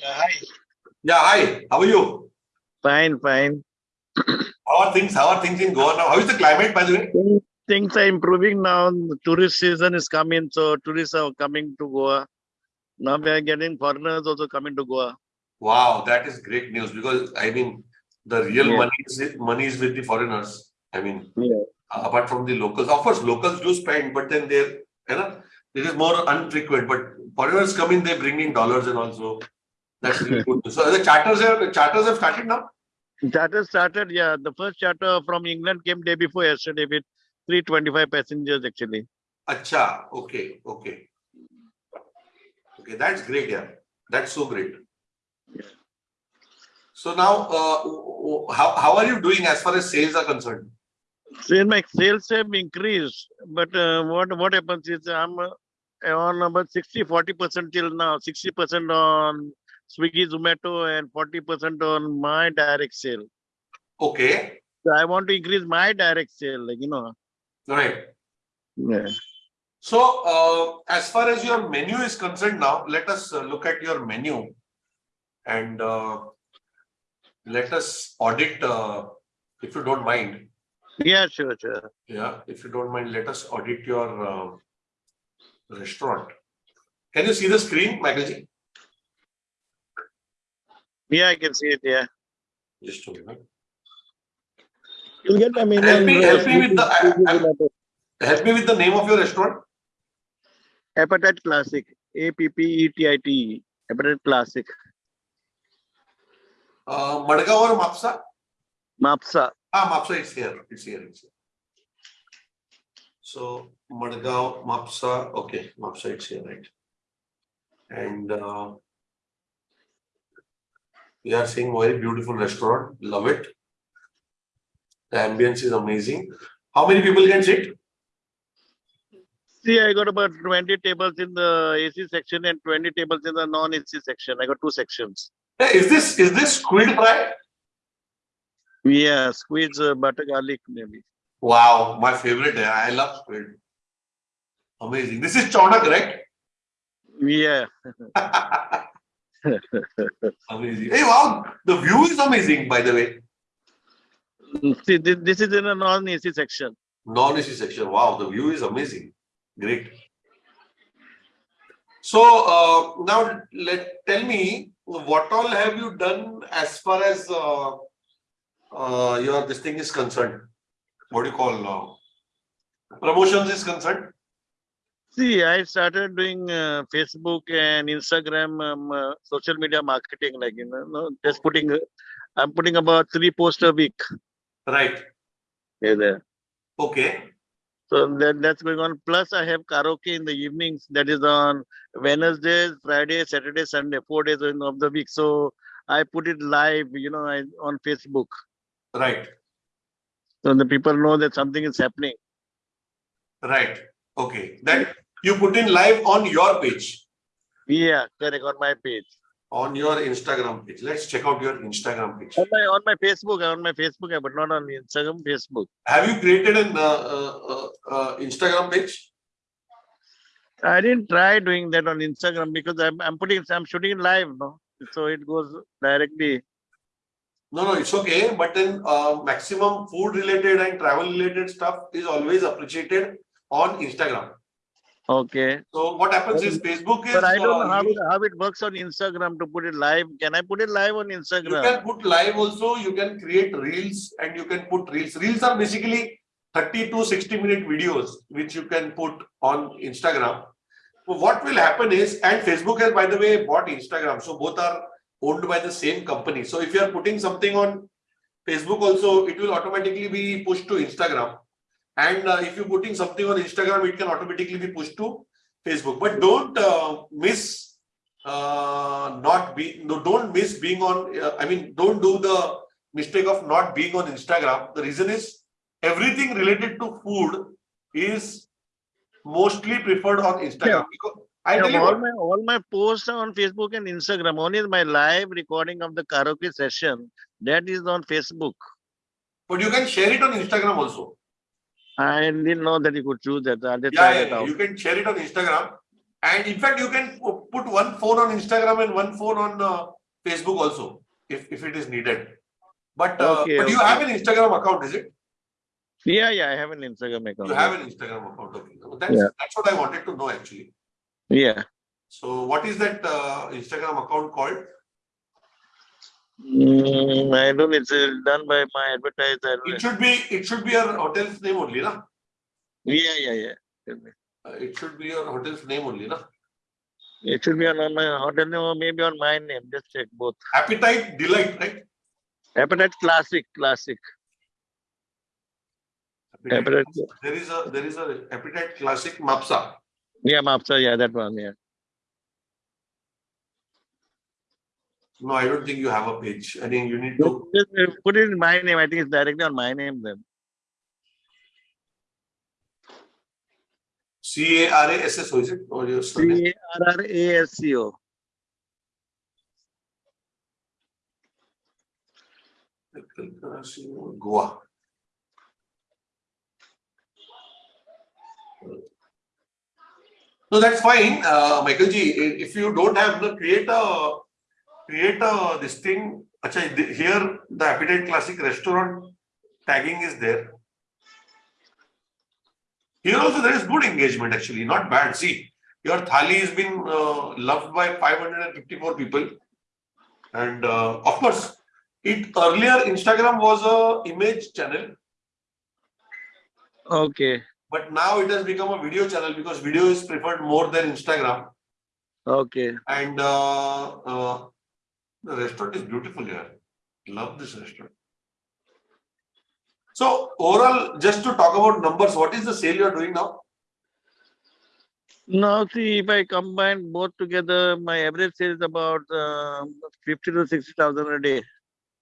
Yeah, hi. Yeah, hi. How are you? Fine, fine. How are things? How are things in Goa now? How is the climate, by the way? Things are improving now. Tourist season is coming, so tourists are coming to Goa. Now we are getting foreigners also coming to Goa. Wow, that is great news because I mean the real Yeah. money is money is with the foreigners. I mean, Yeah. uh, apart from the locals, of course, locals do spend, but then they're you know it is more unfrequent. But foreigners come in, they bring in dollars and also that's really good. So the charters have the charters have started now. Charter started, yeah. The first charter from England came day before yesterday with 325 passengers actually. Acha, okay, okay, okay. That's great, yeah. That's so great. So now, uh, how how are you doing as far as sales are concerned? So my sales have increased, but uh, what what happens is I'm uh, on about 60 40 percent till now, 60 percent on Swiggy, Zomato, and 40 percent on my direct sale. Okay, So I want to increase my direct sale, like you know. right. Yeah. So, uh, as far as your menu is concerned now, let us uh, look at your menu and uh, let us audit, uh, if you don't mind. Yeah, sure, sure. Yeah, if you don't mind, let us audit your uh, restaurant. Can you see the screen, Michael ji? Yeah, I can see it. Yeah. Just a minute. You'll get my menu. Help me- help me with the- I- I- Help me with the name of your restaurant. Appetite Classic. A P P E T I T E. Appetite Classic. Uh, Madgaon or Mapsa? Mapsa. Ah, Mapsa, it's here. It's here. It's here. So Madgaon, Mapsa, okay, Mapsa, it's here, right? And uh, we are seeing very beautiful restaurant. Love it. The ambience is amazing. How many people can sit? See, I got about 20 tables in the AC section and 20 tables in the non-AC section. I got two sections. Hey, is this is this squid fry? Yeah, squid uh, butter garlic maybe. Wow, my favorite. I love squid. Amazing. This is chowder, correct? Yeah. amazing. Hey, wow, the view is amazing, by the way. See, this, this is in a non-AC section. Non-AC section. Wow, the view is amazing. Great. So uh, now let tell me what all have you done as far as uh, uh, your this thing is concerned. What do you call uh, promotions is concerned? See, I started doing uh, Facebook and Instagram um, uh, social media marketing, like you know, no, just putting. Uh, I'm putting about three posts a week. Right. Yeah, there. Okay. So that, that's going on. Plus, I have karaoke in the evenings. That is on Wednesdays, Friday, Saturday, Sunday, four days of the week. So I put it live, you know, I, on Facebook, Right. so the people know that something is happening. Right. Okay. That you put in live on your page, Yeah, correct on my page. on your Instagram page. Let's check out your Instagram page. On my on my Facebook, on my Facebook, but not on Instagram. Facebook. Have you created an uh, uh, uh, uh, Instagram page? I didn't try doing that on Instagram because I'm I'm putting I'm shooting live, no. So it goes directly. No, no, it's okay. But then uh, maximum food related and travel related stuff is always appreciated on Instagram. Okay. So what happens is Facebook is But I don't uh, know how you, it, how it works on Instagram to put it live. Can I put it live on Instagram? you can put live also. You can create reels and you can put reels. Reels are basically 30 to 60 minute videos which you can put on Instagram. So what will happen is, and Facebook has by the way bought Instagram. So both are owned by the same company. So if you are putting something on Facebook also, it will automatically be pushed to Instagram. And uh, if you're putting something on Instagram, it can automatically be pushed to Facebook. But don't uh, miss uh, not be no, don't miss being on. Uh, I mean, don't do the mistake of not being on Instagram. The reason is everything related to food is mostly preferred on Instagram. Yeah. Because I Yeah, all what, my all my posts are on Facebook and Instagram. Only my live recording of the karaoke session that is on Facebook. but you can share it on Instagram also. I didn't know that you could choose that. I'll Yeah, yeah, that yeah, out. you can share it on Instagram. And in fact, you can put one phone on Instagram and one phone on uh, Facebook also, if, if it is needed. But, uh, Okay, but you have an Instagram account, is it? Yeah, yeah, I have an Instagram account. You have an Instagram account, okay. That's, Yeah. that's what I wanted to know actually. Yeah. So what is that uh, Instagram account called? Mm, I don't, it's uh, done by my advertiser. It should be, it should be your hotel's name only, na? Yeah, yeah, yeah. Uh, It should be your hotel's name only, na? It should be on, on my hotel name or maybe on my name. Just check both. Appetite Delight, right? Appetite Classic, Classic. Appetite. There is a, there is a Appetite Classic Mapsa. Yeah, Mapsa, yeah, that one, yeah. No, I don't think you have a page. I think you need to, uh, put it in my name. I think it's directly on my name then. C A R A S S, O, is it? Or your? C A R R A S C O. Goa. No, that's fine, uh, Michael ji, i- if you don't have the, create a, create a, this thing, acha, the- here, the Appetite Classic Restaurant tagging is there. Here also there is good engagement actually, not bad, see, your thali has been, uh, loved by five hundred and fifty-four people. And, uh, of course, it earlier Instagram was a image channel, Okay, but now it has become a video channel because video is preferred more than Instagram. okay. And uh, uh, the restaurant is beautiful here. Love this restaurant. So overall, just to talk about numbers, what is the sale you are doing now? Now, see, if I combine both together, my average sale is about uh, 50 to 60,000 a day.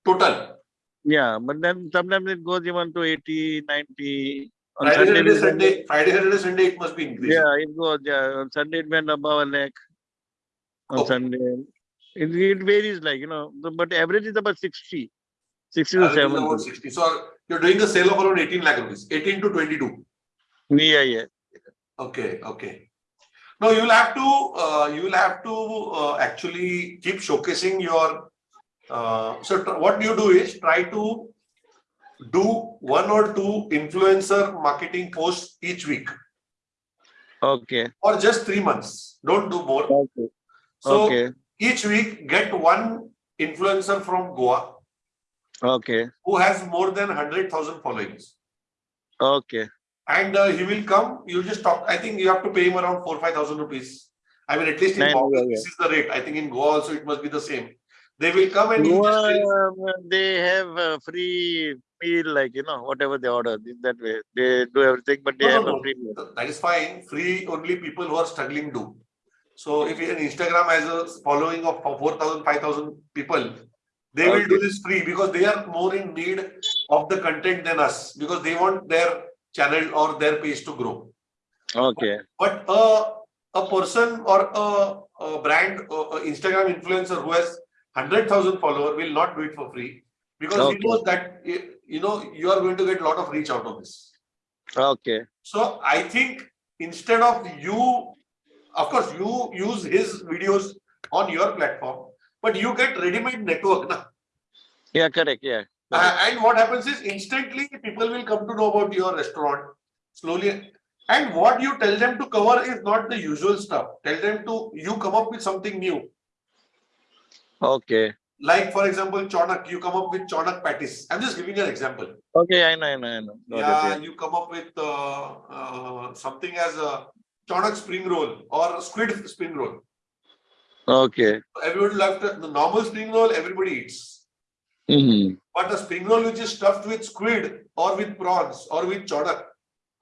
Total. Yeah, but then sometimes it goes even to 80, 90. On Friday, Sunday, Saturday, Sunday, Friday, Saturday, Sunday, it must be increased. Yeah, it goes, yeah. On Sunday, it went above a lakh. On Oh. Sunday. It, it varies, like, you know, the- but average is about 60. 60 to 70. about 60. So you're doing a sale of around 18 lakh rupees, 18 to 22. Yeah, yeah. Okay, okay. No, you will have to, uh, you will have to, uh, actually keep showcasing your, uh, so what you do is try to do one or two influencer marketing posts each week Okay. or just three months. Don't do more. Okay. So Okay. Each week, get one influencer from Goa Okay. who has more than hundred thousand followings. Okay. And uh, he will come, you just talk, I think you have to pay him around four, five thousand rupees. I mean, at least in Bombay, this is the rate. I think in Goa also it must be the same. They will come and Goa, um, they have a free meal, like, you know, whatever they order, in that way. They do everything, but they no, have no. a free meal. that is fine. Free only people who are struggling do. So if an Instagram has a following of 4,000, 5,000 people, they will do this free because they are more in need of the content than us because they want their channel or their page to grow. Okay. But a, a person or a, a brand, a, a Instagram influencer who has 100,000 follower will not do it for free because he knows that, you know, you are going to get a lot of reach out of this. Okay. So I think instead of you, of course, you use his videos on your platform, but you get ready-made network. Na? Yeah, correct. Yeah. Uh, and what happens is instantly people will come to know about your restaurant slowly. And what you tell them to cover is not the usual stuff. Tell them to, you come up with something new. Okay. Like for example, chonak, you come up with chonak patties. I'm just giving you an example. Okay. I know. I know. I know. Got it, Yeah, you come up with uh, uh, something as a chonak spring roll or squid spring roll. Okay. Everybody loves the the normal spring roll, everybody eats. hmm But a spring roll which is stuffed with squid or with prawns or with chonak,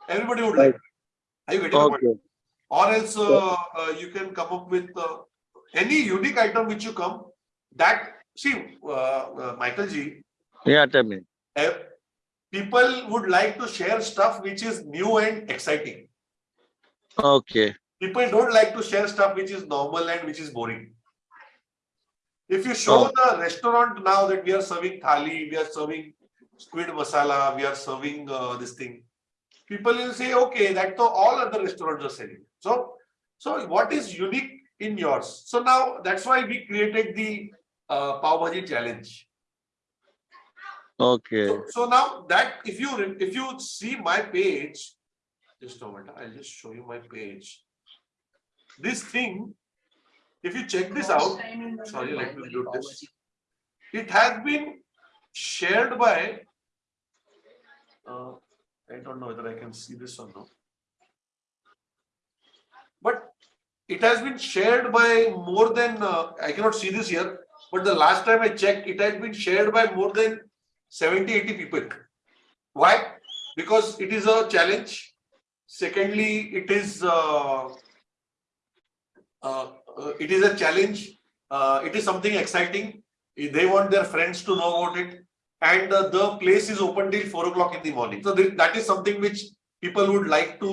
everybody would like. Are you getting the point? Okay. Or else uh, uh, you can come up with uh, any unique item which you come that, see, uh, uh, Michael ji. Yeah. Tell me. people would like to share stuff which is new and exciting. Okay. People don't like to share stuff which is normal and which is boring. If you show Oh. the restaurant now that we are serving thali, we are serving squid masala, we are serving uh, this thing, people will say, okay, that all other restaurants are selling. So So what is unique in yours? So now that's why we created the uh, Pav Bhaji challenge. Okay. So, so now that if you if you see my page, just a moment, I'll just show you my page. This thing, if you check this out, sorry, let me mute this. It has been shared by. Uh, I don't know whether I can see this or not. But it has been shared by more than, uh, I cannot see this here, but the last time I checked, it has been shared by more than 70, 80 people. Why? Because it is a challenge. Secondly, it is uh, uh, uh, it is a challenge. Uh, it is something exciting. They want their friends to know about it, and uh, the place is open till four o'clock in the morning. So th that is something which people would like to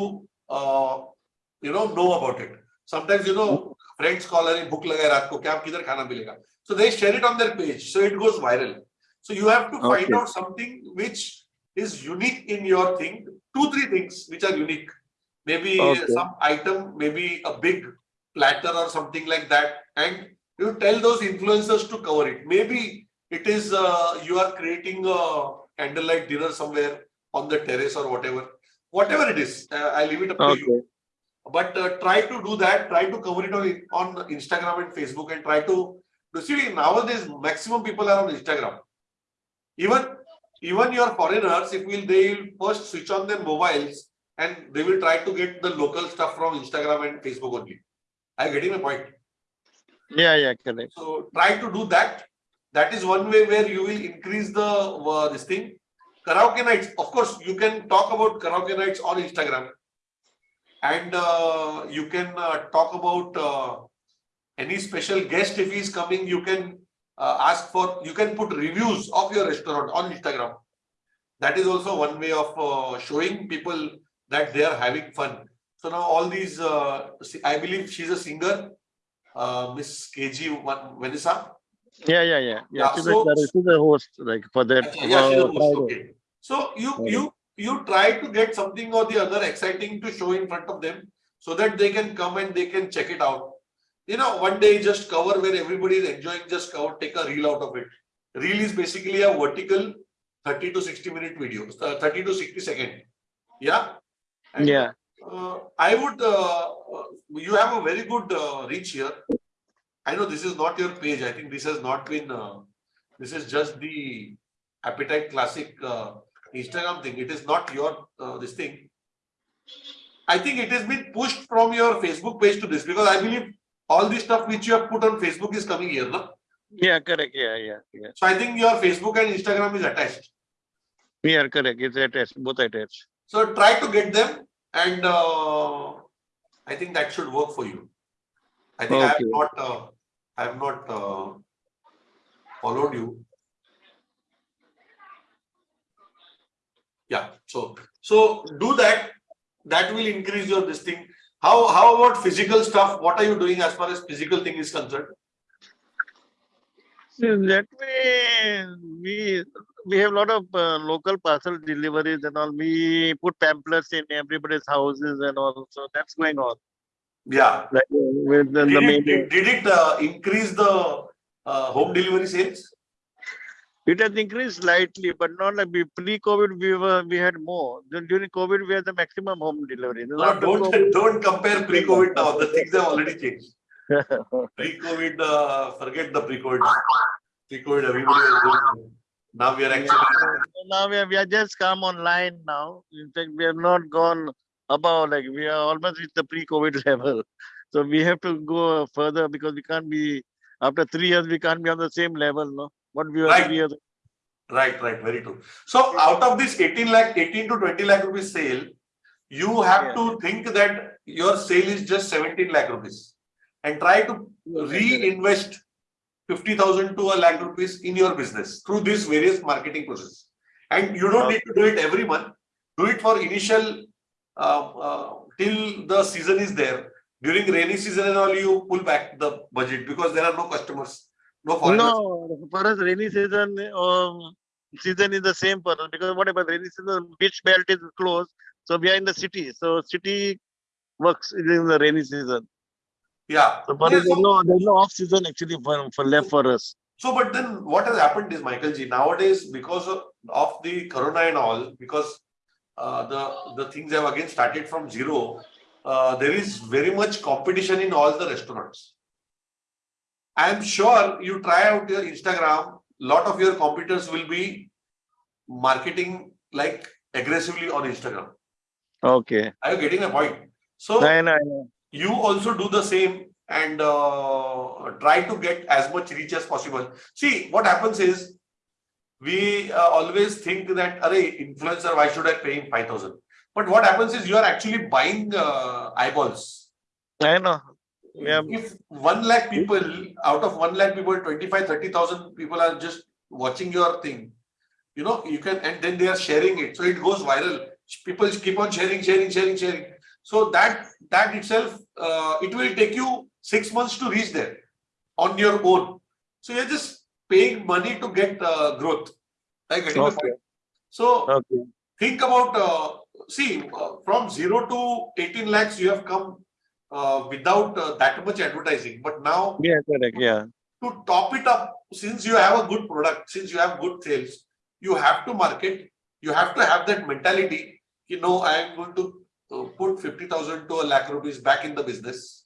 you know know about it. Sometimes you know friends call and book lagai raat ko kya kidhar khana milega. So they share it on their page, so it goes viral. So you have to okay. find out something which is unique in your thing. Two, three things which are unique. Maybe Okay. some item, maybe a big platter or something like that. And you tell those influencers to cover it. Maybe it is uh, you are creating a candlelight dinner somewhere on the terrace or whatever. Whatever it is, uh, I leave it up to you. But uh, try to do that. Try to cover it on on Instagram and Facebook, and try to. to See nowadays, maximum people are on Instagram. Even even your foreigners, if will they will first switch on their mobiles and they will try to get the local stuff from Instagram and Facebook only. I getting my point. Yeah, yeah, correct. So try to do that. That is one way where you will increase the uh, this thing. Karaoke nights, of course, you can talk about karaoke nights on Instagram, and uh, you can uh, talk about uh, any special guest if he is coming. You can uh, ask for. You can put reviews of your restaurant on Instagram. That is also one way of uh, showing people that they are having fun. So now all these, uh, I believe she's a singer, uh, Miss KG Van- Vanessa. Yeah, yeah, yeah. Yeah, Yeah, she's, so- a, she's a host, like for that. Yeah, she's a host, okay. So you Friday. you you try to get something or the other exciting to show in front of them so that they can come and they can check it out. You know, one day just cover where everybody is enjoying, just cover, take a reel out of it. Reel is basically a vertical 30 to 60 minute video, uh, 30 to 60 second. Yeah. And, Yeah. Uh, I would, uh, uh, you have a very good uh, reach here. I know this is not your page. I think this has not been, uh, this is just the Appetite Classic uh, Instagram thing. It is not your, uh, this thing. I think it has been pushed from your Facebook page to this because I believe all the stuff which you have put on Facebook is coming here. No? Yeah, correct. Yeah, yeah, yeah. So I think your Facebook and Instagram is attached. Yeah, correct. It's attached, both attached. So try to get them and uh, I think that should work for you. I think I have Okay. not, uh, I have not uh, followed you. Yeah, so, so do that. That will increase your this thing. How, how about physical stuff? What are you doing as far as physical thing is concerned? That way, we we have a lot of uh, local parcel deliveries and all. We put pamphlets in everybody's houses and all. So that's going on. Yeah. Like with the, the Did it, main. did, did it uh, increase the uh, home delivery sales? It has increased slightly, but not like pre-COVID. We were we had more. Then During COVID, we had the maximum home delivery. No, don't, COVID- don't compare pre-COVID now. The things have already changed. Pre-COVID, uh, forget the pre-COVID. Pre-COVID, everybody was doing. Now we are actually, now we are, we are just come online now. In fact, we have not gone above, like we are almost at the pre-COVID level. So we have to go further because we can't be, after three years, we can't be on the same level, no? What we Right. right, right, very true. So out of this 18 lakh, 18 to 20 lakh rupees sale, you have Yeah. to think that your sale is just 17 lakh rupees. And try to reinvest 50,000 to a lakh rupees in your business through this various marketing process. And you don't need to do it every month. Do it for initial, uh, uh, till the season is there. During rainy season and all, you pull back the budget because there are no customers, no foreigners. No, for us, rainy season, um, season is the same for us because whatever rainy season, beach belt is closed. So we are in the city. So city works in the rainy season. Yeah. So, but Yeah, there's so- no, there's no off season actually for, for left for us. So, but then what has happened is, Michael ji, nowadays, because of, of the corona and all, because uh, the, the things have again started from zero, uh, there is very much competition in all the restaurants. I am sure you try out your Instagram, lot of your competitors will be marketing like aggressively on Instagram. Okay. Are you getting my point? So know, I know. you also do the same and uh, try to get as much reach as possible. See, what happens is we uh, always think that, Array, influencer, why should I pay him 5,000? But what happens is you are actually buying uh, eyeballs. I know. Yeah. If 1 lakh people, out of 1 lakh people, 25, 30,000 people are just watching your thing, you know, you can, and then they are sharing it. So it goes viral. People keep on sharing, sharing, sharing, sharing. So that, that itself, uh, it will take you six months to reach there on your own. So you're just paying money to get uh, growth. Like, Okay. So Okay. think about, uh, see, uh, from zero to 18 lakhs, you have come uh, without uh, that much advertising. But now Yeah, correct. Yeah. to top it up, since you have a good product, since you have good sales, you have to market, you have to have that mentality, you know, I am going to uh, put 50,000 to a lakh rupees back in the business.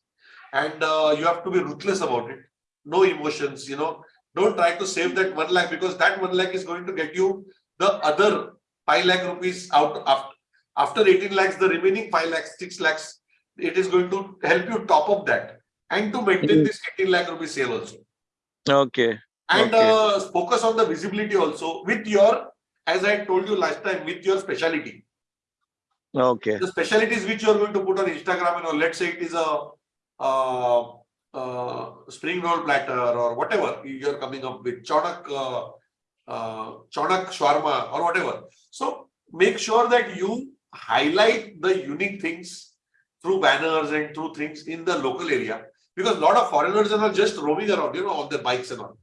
And uh, you have to be ruthless about it. No emotions, you know, don't try to save that 1 lakh because that 1 lakh is going to get you the other 5 lakh rupees out after, after 18 lakhs, the remaining 5 lakhs, 6 lakhs, it is going to help you top up that and to maintain Mhm. this 18 lakh rupees sale also Okay. and Okay. uh, focus on the visibility also with your as i told you last time with your speciality Okay. the specialties which you are going to put on instagram you know let's say it is a uh, uh, spring roll platter or whatever you're coming up with chonak uh, uh, chonak shawarma or whatever so make sure that you highlight the unique things through banners and through things in the local area because a lot of foreigners are just roaming around you know on their bikes and all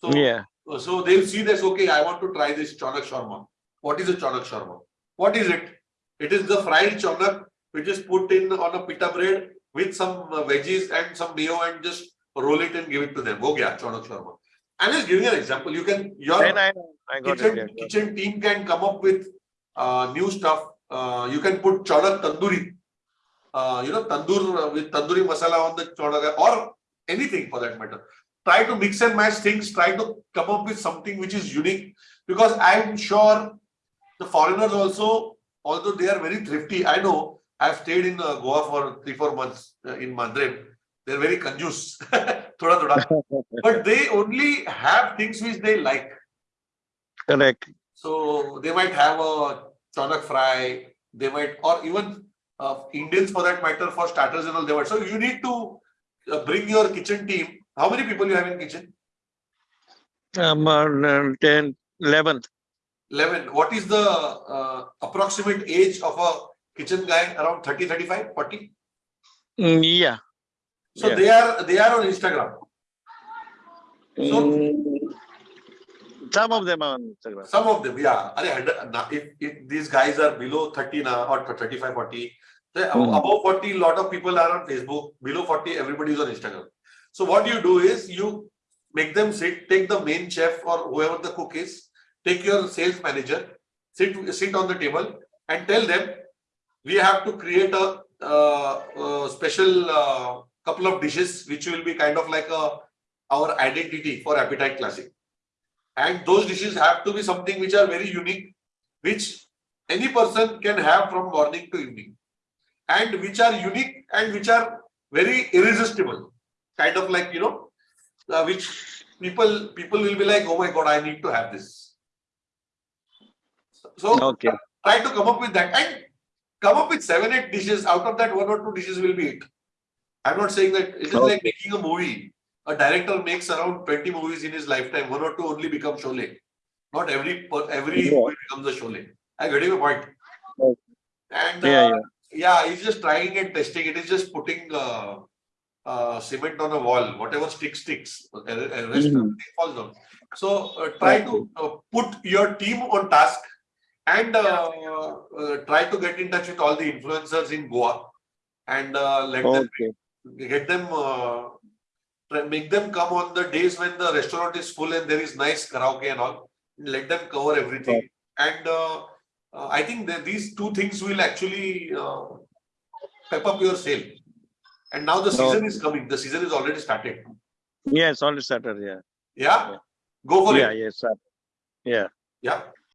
so Yeah. So they'll see this, okay, I want to try this chonak shawarma. What is a chonak shawarma? What is it? It is the fried chonak which is put in on a pita bread with some uh, veggies and some mayo and just roll it and give it to them. Go gaya, chonak shawarma. I'm just giving you an example. You can, your I. I it. kitchen, Yeah. kitchen team can come up with uh, new stuff. Uh, you can put chonak tandoori. Uh, you know, tandoor with tandoori masala on the chonak or anything for that matter. Try to mix and match things. Try to come up with something which is unique because I'm sure the foreigners also, although they are very thrifty. I know I've stayed in uh, Goa for three, four months uh, in Madrid. They're very conjuice, thoda thoda. But they only have things which they like. Correct. So they might have a chonak fry, they might, or even uh, Indians for that matter, for starters and all they were. So you need to uh, bring your kitchen team. How many people you have in kitchen? Um, uh, 10, 11. 11. What is the uh, approximate age of a kitchen guy? Around 30, 35, 40? Mm, yeah. So Yeah. they are they are on Instagram. So- Mm, some of them are on Instagram. Some of them, yeah. If, if these guys are below 30 now or 35, 40, then Hmm. above 40, lot of people are on Facebook. Below 40, everybody is on Instagram. So what you do is you make them sit, take the main chef or whoever the cook is, take your sales manager, sit, sit on the table and tell them, we have to create a, uh, uh, special uh, couple of dishes which will be kind of like a our identity for Appetite Classic. And those dishes have to be something which are very unique, which any person can have from morning to evening. And which are unique and which are very irresistible. Kind of like, you know, uh, which people people will be like, oh my god, I need to have this. So Okay. try to come up with that and come up with seven, eight dishes. Out of that, one or two dishes will be it. I'm not saying that it is like making a movie. A director makes around 20 movies in his lifetime, one or two only become Sholay. Not every every Yeah. movie becomes a Sholay. I get your point. And Yeah, uh, yeah. yeah, he's just trying and testing. It is just putting uh, uh, cement on a wall. Whatever sticks, sticks. Rest Mhm. falls down. So uh, try to uh, put your team on task and uh, uh, try to get in touch with all the influencers in Goa and uh, let them get them, uh, make them come on the days when the restaurant is full and there is nice karaoke and all. Let them cover everything. And uh, uh, I think that these two things will actually uh, pep up your sale. And now the season is coming. The season is already started. Yes, only started, yeah. Yeah, go for it. Yeah, it. yes, sir. Yeah. Yeah.